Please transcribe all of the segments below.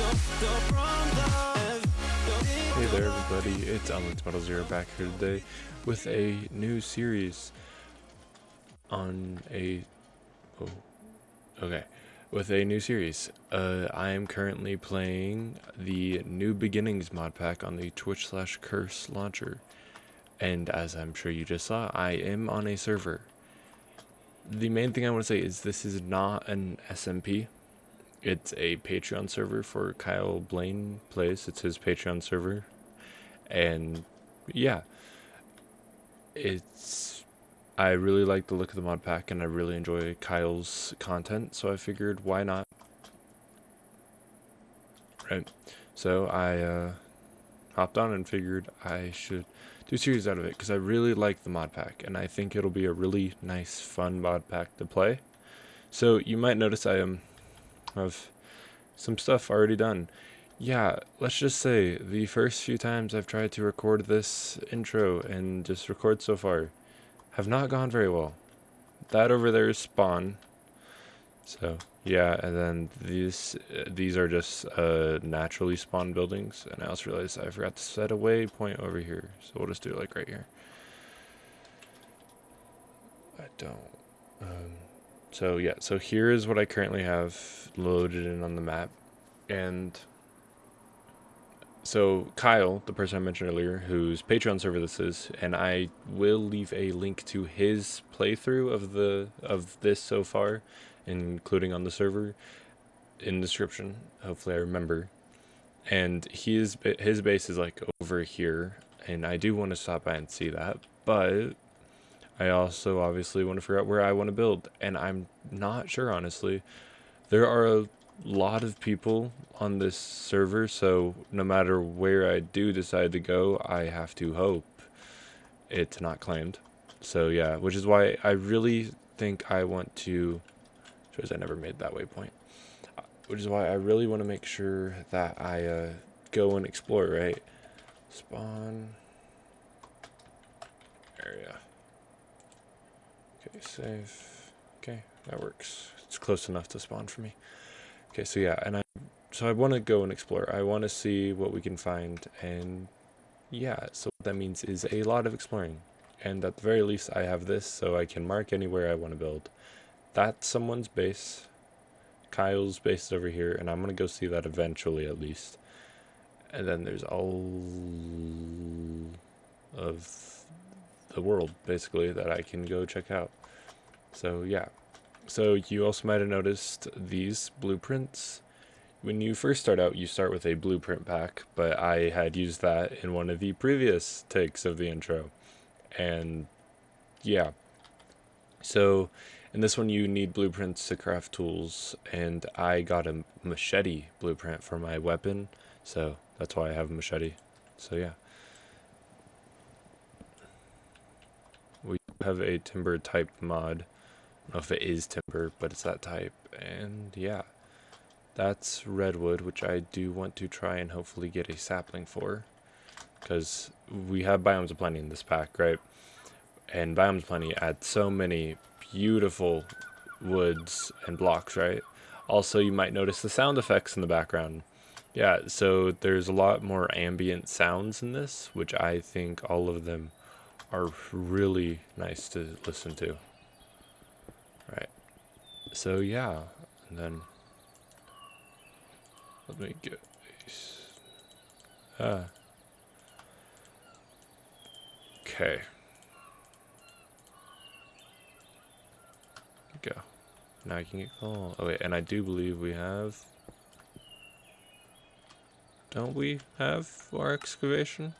Hey there everybody, it's Alex Model Zero back here today with a new series on a oh okay with a new series. Uh, I am currently playing the New Beginnings mod pack on the Twitch slash Curse launcher, and as I'm sure you just saw, I am on a server. The main thing I want to say is this is not an SMP. It's a Patreon server for Kyle Blaine Plays. It's his Patreon server. And yeah, it's. I really like the look of the mod pack and I really enjoy Kyle's content, so I figured why not? Right. So I uh, hopped on and figured I should do series out of it because I really like the mod pack and I think it'll be a really nice, fun mod pack to play. So you might notice I am of some stuff already done. Yeah, let's just say the first few times I've tried to record this intro and just record so far have not gone very well. That over there is spawn. So yeah, and then these these are just uh, naturally spawned buildings. And I also realized I forgot to set a waypoint over here. So we'll just do it like right here. I don't. Um, so yeah, so here is what I currently have loaded in on the map. And so Kyle, the person I mentioned earlier, whose Patreon server this is, and I will leave a link to his playthrough of the of this so far, including on the server, in the description. Hopefully, I remember. And his his base is like over here, and I do want to stop by and see that, but I also obviously want to figure out where I want to build, and I'm not sure honestly. There are a lot of people on this server, so no matter where I do decide to go, I have to hope it's not claimed. So yeah, which is why I really think I want to, shows I never made that waypoint, which is why I really want to make sure that I uh, go and explore, right? Spawn area. Okay, save. Okay, that works. It's close enough to spawn for me. Okay, so yeah, and I so I want to go and explore. I want to see what we can find, and yeah, so what that means is a lot of exploring. And at the very least, I have this, so I can mark anywhere I want to build. That's someone's base. Kyle's base is over here, and I'm gonna go see that eventually, at least. And then there's all of the world, basically, that I can go check out. So yeah. So you also might have noticed these blueprints. When you first start out, you start with a blueprint pack, but I had used that in one of the previous takes of the intro. And yeah. So in this one, you need blueprints to craft tools, and I got a machete blueprint for my weapon, so that's why I have a machete. So yeah. We have a timber type mod I don't know if it is timber, but it's that type. And yeah, that's redwood, which I do want to try and hopefully get a sapling for. Because we have Biomes of Plenty in this pack, right? And Biomes of Plenty add so many beautiful woods and blocks, right? Also, you might notice the sound effects in the background. Yeah, so there's a lot more ambient sounds in this, which I think all of them are really nice to listen to. Right. So yeah, and then let me get these. Ah. Okay. Go. Now I can get coal. Oh wait, and I do believe we have. Don't we have our excavation?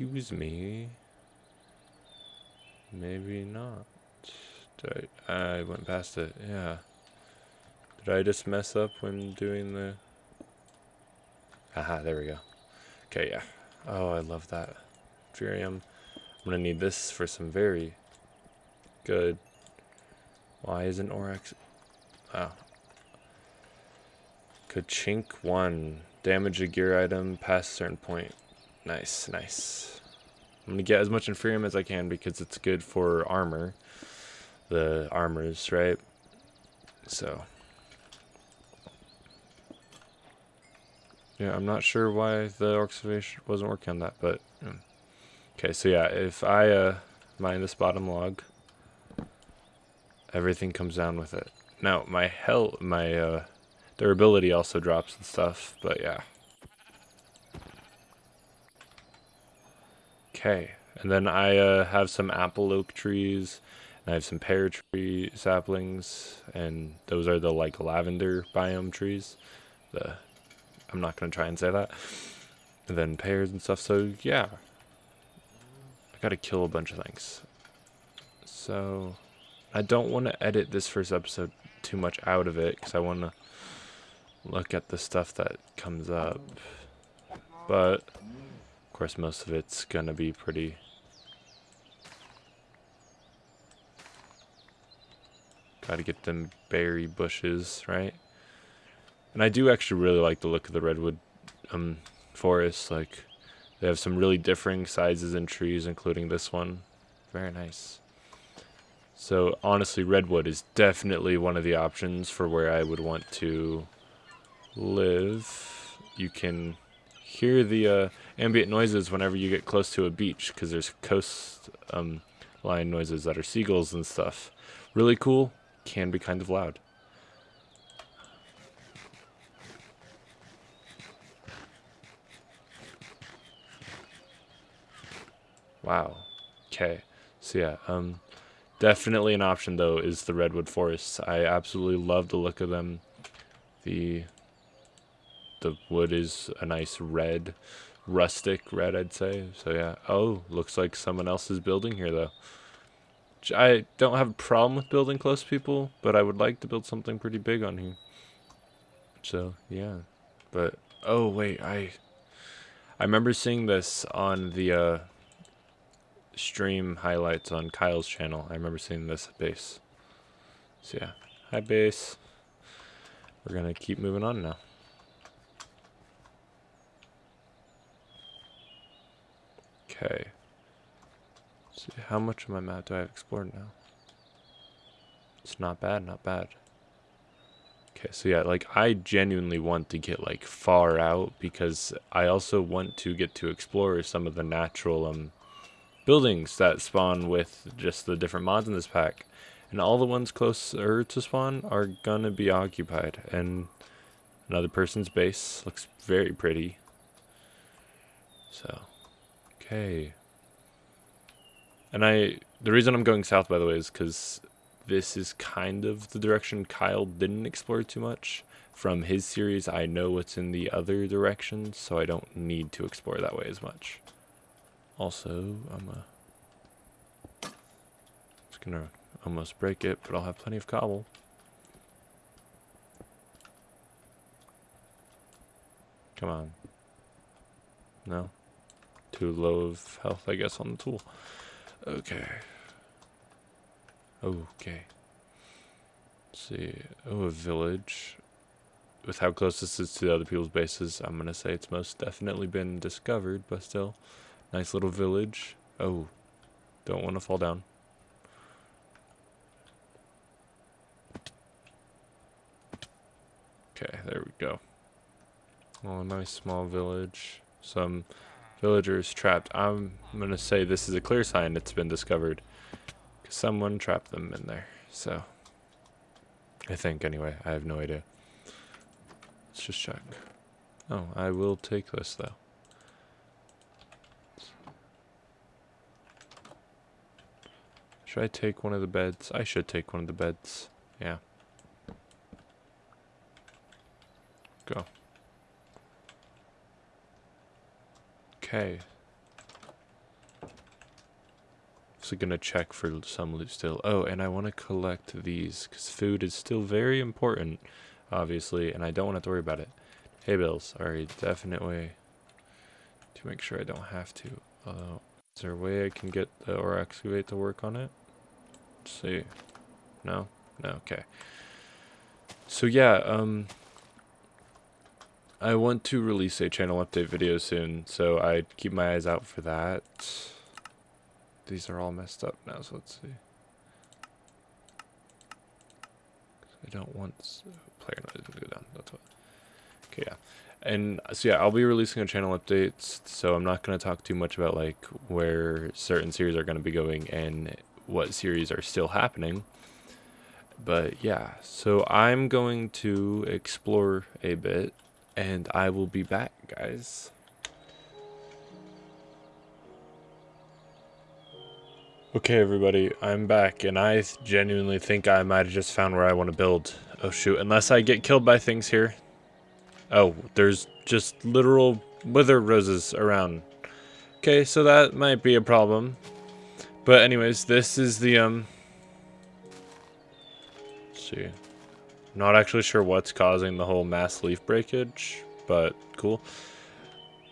Excuse me. Maybe not. Did I, I went past it, yeah. Did I just mess up when doing the... Aha, there we go. Okay, yeah. Oh, I love that. Furium. I'm gonna need this for some very good... Why isn't Oryx... Oh. Kachink 1. Damage a gear item past certain point. Nice, nice. I'm gonna get as much Inferium as I can because it's good for armor. The armors, right? So. Yeah, I'm not sure why the excavation wasn't working on that, but... Yeah. Okay, so yeah, if I uh, mine this bottom log, everything comes down with it. Now, my hell, my uh, durability also drops and stuff, but yeah. Okay, and then I uh, have some apple oak trees, and I have some pear tree saplings, and those are the like lavender biome trees. The I'm not gonna try and say that. And then pears and stuff. So yeah, I gotta kill a bunch of things. So I don't want to edit this first episode too much out of it because I want to look at the stuff that comes up. But course, most of it's gonna be pretty. Gotta get them berry bushes, right? And I do actually really like the look of the redwood um, forest. Like, they have some really differing sizes and trees, including this one. Very nice. So, honestly, redwood is definitely one of the options for where I would want to live. You can hear the uh, ambient noises whenever you get close to a beach, because there's coast um, line noises that are seagulls and stuff. Really cool, can be kind of loud. Wow. Okay. So yeah, um, definitely an option though is the redwood forests. I absolutely love the look of them. The the wood is a nice red, rustic red, I'd say. So yeah. Oh, looks like someone else is building here though. I don't have a problem with building close people, but I would like to build something pretty big on here. So yeah, but oh wait, I I remember seeing this on the uh, stream highlights on Kyle's channel. I remember seeing this at base. So yeah, hi base. We're gonna keep moving on now. Okay. see, how much of my map do I have explored now? It's not bad, not bad. Okay, so yeah, like I genuinely want to get like far out because I also want to get to explore some of the natural um buildings that spawn with just the different mods in this pack. And all the ones closer to spawn are gonna be occupied. And another person's base looks very pretty. So, okay. And I, the reason I'm going south, by the way, is because this is kind of the direction Kyle didn't explore too much. From his series, I know what's in the other directions, so I don't need to explore that way as much. Also, I'm uh, just gonna almost break it, but I'll have plenty of cobble. Come on. No? Too low of health, I guess, on the tool. Okay. Okay. Let's see. Oh, a village. With how close this is to other people's bases, I'm gonna say it's most definitely been discovered, but still. Nice little village. Oh, don't want to fall down. Okay, there we go. Oh, a nice small village. Some villagers trapped. I'm going to say this is a clear sign it's been discovered. Because someone trapped them in there. So, I think anyway. I have no idea. Let's just check. Oh, I will take this though. Should I take one of the beds? I should take one of the beds. Yeah. Go. Okay. So gonna check for some loot still. Oh, and I want to collect these because food is still very important, obviously, and I don't want to have to worry about it. Hay bales are a definite way to make sure I don't have to. Uh, is there a way I can get the ore excavate to work on it? Let's see. No? No, okay. So yeah, um I want to release a channel update video soon, so I keep my eyes out for that. These are all messed up now, so let's see. I don't want player noise to go down. That's what. Okay, yeah. And so yeah, I'll be releasing a channel updates, so I'm not going to talk too much about like where certain series are going to be going and what series are still happening. But yeah, so I'm going to explore a bit and I will be back, guys. Okay, everybody, I'm back, and I genuinely think I might have just found where I want to build. Oh, shoot, unless I get killed by things here. Oh, there's just literal wither roses around. Okay, so that might be a problem. But anyways, this is the, um... see. Not actually sure what's causing the whole mass leaf breakage, but cool.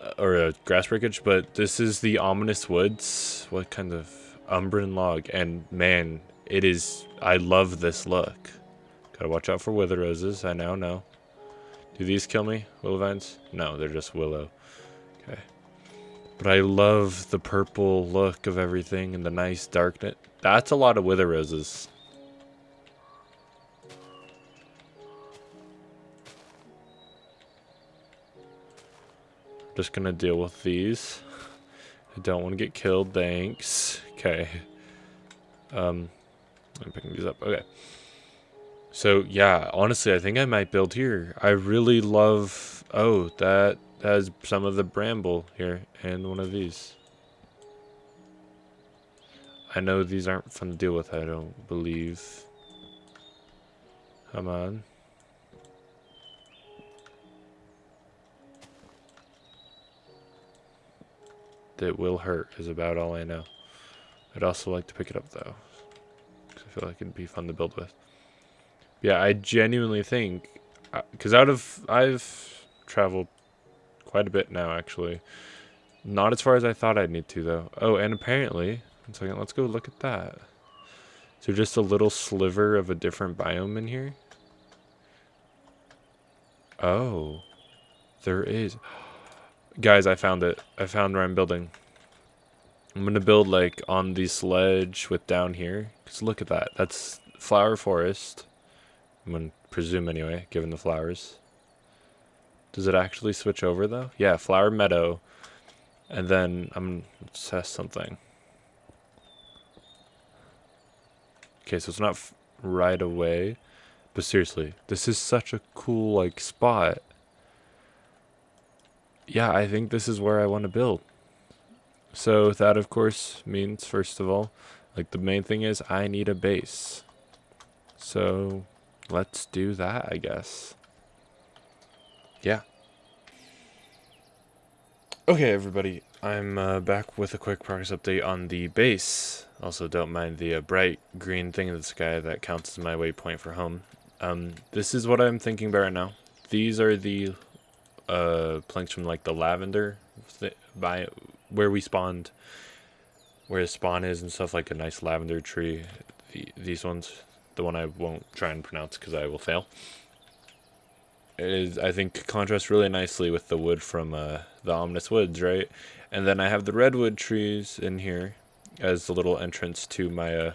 Uh, or uh, grass breakage, but this is the Ominous Woods. What kind of... Umbran log, and man, it is... I love this look. Gotta watch out for wither roses, I now know. Do these kill me? Willow vines? No, they're just willow. Okay. But I love the purple look of everything and the nice darkness. That's a lot of wither roses. Just gonna deal with these. I don't want to get killed, thanks. Okay. Um, I'm picking these up. Okay. So yeah, honestly, I think I might build here. I really love. Oh, that has some of the bramble here and one of these. I know these aren't fun to deal with. I don't believe. Come on. That will hurt is about all I know. I'd also like to pick it up though. Because I feel like it'd be fun to build with. Yeah, I genuinely think, because uh, out of, I've traveled quite a bit now actually. Not as far as I thought I'd need to though. Oh, and apparently, one second, let's go look at that. So just a little sliver of a different biome in here? Oh, there is. Guys, I found it. I found where I'm building. I'm going to build like on the sledge with down here. Because look at that. That's flower forest. I'm going to presume anyway, given the flowers. Does it actually switch over though? Yeah, flower meadow. And then I'm going to test something. Okay, so it's not right away. But seriously, this is such a cool like spot. Yeah, I think this is where I want to build. So that of course means first of all, like the main thing is I need a base. So let's do that, I guess. Yeah. Okay, everybody, I'm uh, back with a quick progress update on the base. Also, don't mind the uh, bright green thing in the sky that counts as my waypoint for home. Um, this is what I'm thinking about right now. These are the uh, planks from like the lavender by where we spawned, where the spawn is and stuff, like a nice lavender tree. The, these ones, the one I won't try and pronounce because I will fail. It is, I think, contrasts really nicely with the wood from uh, the Ominous Woods, right? And then I have the redwood trees in here as the little entrance to my uh,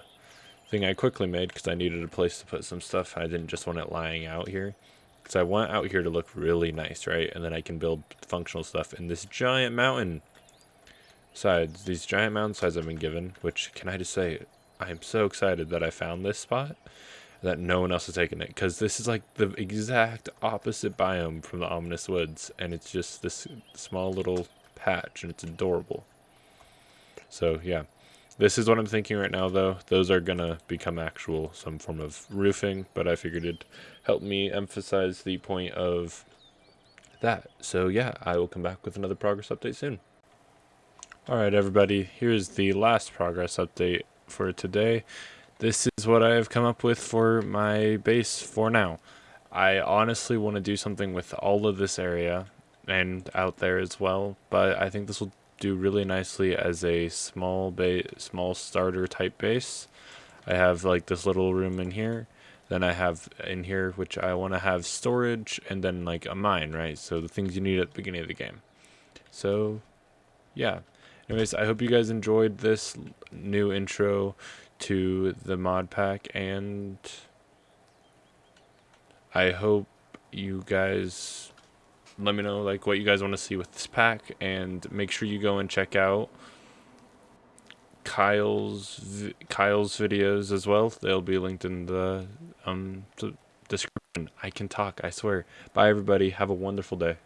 thing I quickly made because I needed a place to put some stuff. I didn't just want it lying out here. Because I want out here to look really nice, right? And then I can build functional stuff in this giant mountain sides, these giant mountain sides I've been given, which can I just say, I am so excited that I found this spot, that no one else has taken it, because this is like the exact opposite biome from the Ominous Woods, and it's just this small little patch, and it's adorable. So yeah, this is what I'm thinking right now though. Those are gonna become actual, some form of roofing, but I figured it'd help me emphasize the point of that. So yeah, I will come back with another progress update soon. Alright everybody, here's the last progress update for today. This is what I have come up with for my base for now. I honestly want to do something with all of this area and out there as well, but I think this will do really nicely as a small base, small starter type base. I have like this little room in here. Then I have in here, which I want to have storage and then like a mine, right? So the things you need at the beginning of the game. So yeah, Anyways, I hope you guys enjoyed this new intro to the mod pack, and I hope you guys let me know like what you guys want to see with this pack, and make sure you go and check out Kyle's Kyle's videos as well. They'll be linked in the um the description. I can talk. I swear. Bye everybody. Have a wonderful day.